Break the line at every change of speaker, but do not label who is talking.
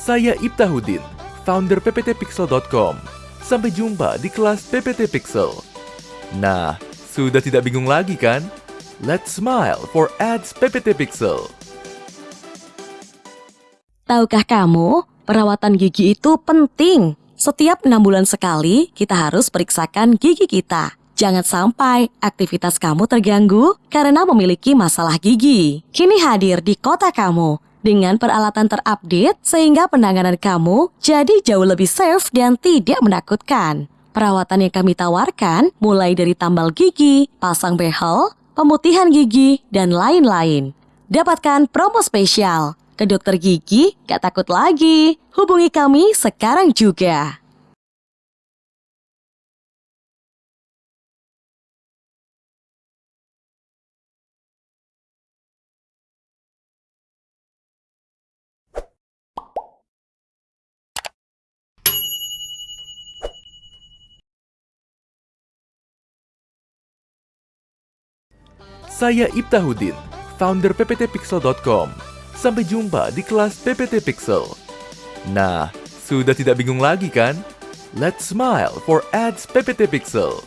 Saya Ibtahudin, founder pptpixel.com. Sampai jumpa di kelas PPT Pixel. Nah, sudah tidak bingung lagi kan? Let's smile for ads PPT Pixel.
Tahukah kamu, perawatan gigi itu penting. Setiap enam bulan sekali, kita harus periksakan gigi kita. Jangan sampai aktivitas kamu terganggu karena memiliki masalah gigi. Kini hadir di kota kamu dengan peralatan terupdate sehingga penanganan kamu jadi jauh lebih safe dan tidak menakutkan. Perawatan yang kami tawarkan mulai dari tambal gigi, pasang behel, pemutihan gigi, dan lain-lain. Dapatkan promo spesial. Ke dokter gigi, gak takut lagi. Hubungi kami sekarang juga.
Saya Ibtahudin, founder pptpixel.com. Sampai jumpa di kelas PPT Pixel. Nah, sudah tidak bingung lagi kan? Let's smile for ads PPT Pixel.